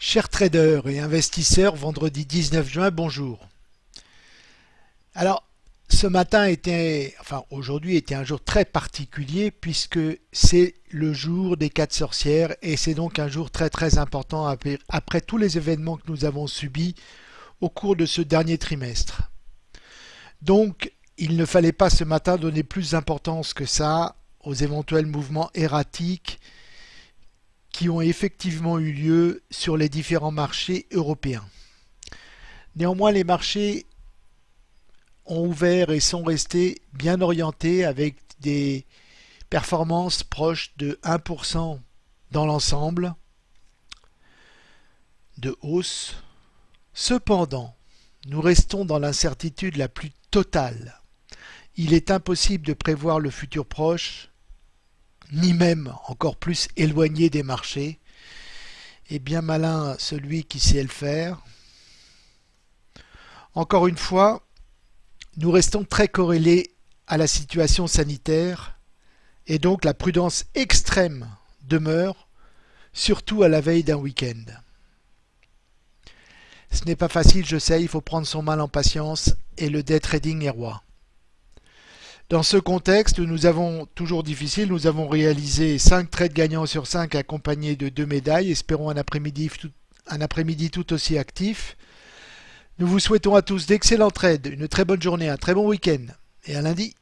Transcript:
Chers traders et investisseurs, vendredi 19 juin, bonjour. Alors, ce matin était, enfin aujourd'hui était un jour très particulier puisque c'est le jour des quatre sorcières et c'est donc un jour très très important après, tous les événements que nous avons subis au cours de ce dernier trimestre. Donc, il ne fallait pas ce matin donner plus d'importance que ça aux éventuels mouvements erratiques qui ont effectivement eu lieu sur les différents marchés européens. Néanmoins, les marchés ont ouvert et sont restés bien orientés avec des performances proches de 1% dans l'ensemble de hausse. Cependant, nous restons dans l'incertitude la plus totale. Il est impossible de prévoir le futur proche ni même encore plus éloigné des marchés, et bien malin celui qui sait le faire. Encore une fois, nous restons très corrélés à la situation sanitaire et donc la prudence extrême demeure, surtout à la veille d'un week-end. Ce n'est pas facile, je sais, il faut prendre son mal en patience et le day trading est roi. Dans ce contexte, nous avons toujours difficile, nous avons réalisé 5 trades gagnants sur 5 accompagnés de 2 médailles. Espérons un après-midi tout, aussi actif. Nous vous souhaitons à tous d'excellents trades, une très bonne journée, un très bon week-end et à lundi.